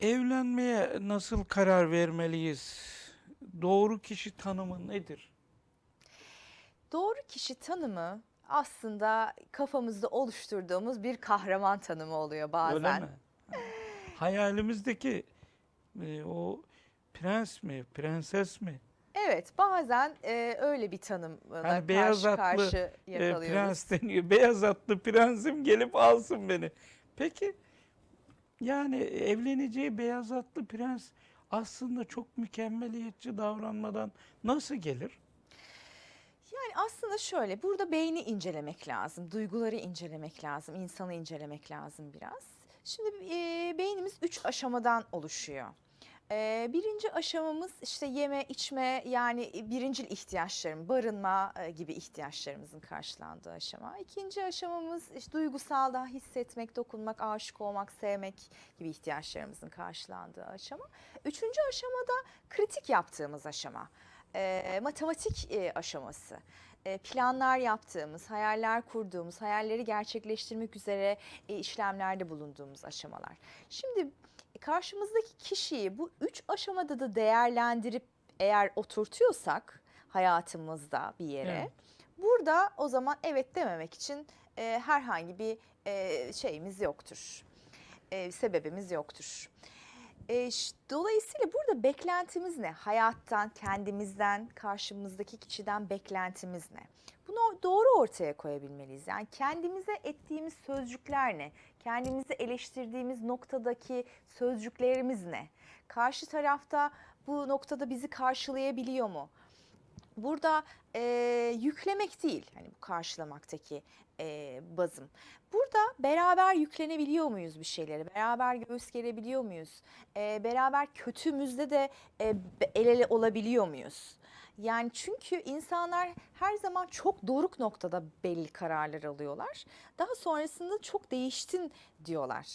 Evlenmeye nasıl karar vermeliyiz? Doğru kişi tanımı nedir? Doğru kişi tanımı aslında kafamızda oluşturduğumuz bir kahraman tanımı oluyor bazen. Öyle mi? Hayalimizdeki e, o prens mi, prenses mi? Evet, bazen e, öyle bir tanımla Hani beyaz karşı atlı karşı e, yakalıyoruz. prens deniyor. Beyaz atlı prensim gelip alsın beni. Peki yani evleneceği beyaz atlı prens aslında çok mükemmeliyetçi davranmadan nasıl gelir? Yani aslında şöyle, burada beyni incelemek lazım, duyguları incelemek lazım, insanı incelemek lazım biraz. Şimdi e, beynimiz üç aşamadan oluşuyor. E, birinci aşamamız işte yeme, içme yani birincil ihtiyaçlarım, barınma e, gibi ihtiyaçlarımızın karşılandığı aşama. İkinci aşamamız işte duygusal daha hissetmek, dokunmak, aşık olmak, sevmek gibi ihtiyaçlarımızın karşılandığı aşama. Üçüncü aşamada kritik yaptığımız aşama e, matematik e, aşaması. E, planlar yaptığımız, hayaller kurduğumuz, hayalleri gerçekleştirmek üzere e, işlemlerde bulunduğumuz aşamalar. Şimdi karşımızdaki kişiyi bu üç aşamada da değerlendirip eğer oturtuyorsak hayatımızda bir yere, Evet. burada o zaman evet dememek için e, herhangi bir e, şeyimiz yoktur. E, sebebimiz yoktur. E, dolayısıyla burada beklentimiz ne? Hayattan, kendimizden, karşımızdaki kişiden beklentimiz ne? Bunu doğru ortaya koyabilmeliyiz. Yani kendimize ettiğimiz sözcükler ne? Kendimizi eleştirdiğimiz noktadaki sözcüklerimiz ne? Karşı tarafta bu noktada bizi karşılayabiliyor mu? Burada e, yüklemek değil hani bu karşılamaktaki e, bazım. Burada beraber yüklenebiliyor muyuz bir şeylere? Beraber göğüs gerebiliyor muyuz? E, beraber kötümüzde de e, el ele olabiliyor muyuz? Yani çünkü insanlar her zaman çok doruk noktada belli kararlar alıyorlar. Daha sonrasında çok değiştin diyorlar.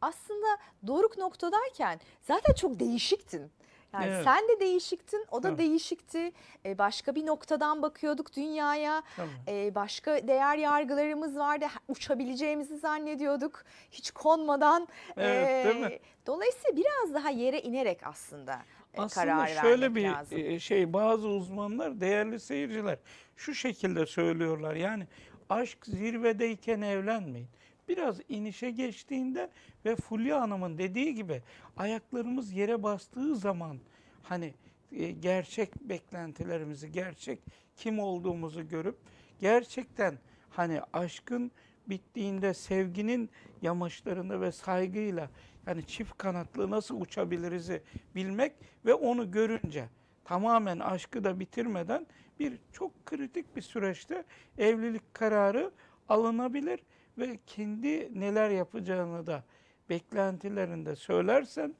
Aslında doruk noktadayken zaten çok değişiktin. Yani Evet. sen de değişiktin, o da Tabii. değişikti. E, başka bir noktadan bakıyorduk dünyaya. Tamam. E, başka değer yargılarımız vardı. Uçabileceğimizi zannediyorduk. Hiç konmadan. Evet, değil mi? Dolayısıyla biraz daha yere inerek aslında, Aslında karar şöyle bir lazım. e, şey bazı uzmanlar değerli seyirciler şu şekilde söylüyorlar. Yani aşk zirvedeyken evlenmeyin. Biraz inişe geçtiğinde ve Fulya Hanım'ın dediği gibi ayaklarımız yere bastığı zaman hani e, gerçek beklentilerimizi, gerçek kim olduğumuzu görüp gerçekten hani aşkın bittiğinde sevginin yamaçlarında ve saygıyla yani çift kanatlı nasıl uçabiliriz'i bilmek ve onu görünce tamamen aşkı da bitirmeden bir çok kritik bir süreçte evlilik kararı alınabilir ve kendi neler yapacağını da beklentilerinde söylersen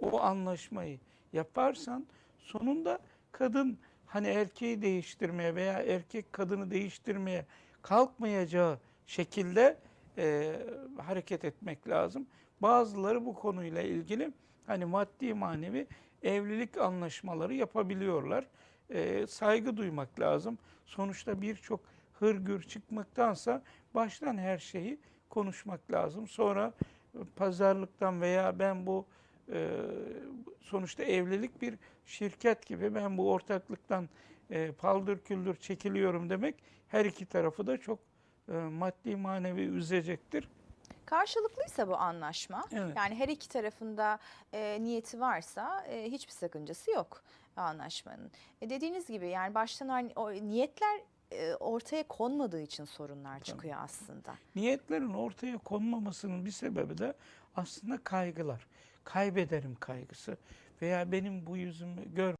o anlaşmayı yaparsan sonunda kadın hani erkeği değiştirmeye veya erkek kadını değiştirmeye kalkmayacağı şekilde e, hareket etmek lazım. Bazıları bu konuyla ilgili hani maddi manevi evlilik anlaşmaları yapabiliyorlar. E, saygı duymak lazım. Sonuçta birçok hırgür çıkmaktansa baştan her şeyi konuşmak lazım. Sonra e, pazarlıktan veya ben bu e, sonuçta evlilik bir şirket gibi ben bu ortaklıktan e, paldır küldür çekiliyorum demek her iki tarafı da çok maddi manevi üzecektir. Karşılıklıysa bu anlaşma, Evet. yani her iki tarafında e, niyeti varsa e, hiçbir sakıncası yok anlaşmanın. E, dediğiniz gibi yani baştan o niyetler e, ortaya konmadığı için sorunlar çıkıyor aslında. Niyetlerin ortaya konmamasının bir sebebi de aslında kaygılar. Kaybederim kaygısı veya benim bu yüzümü gör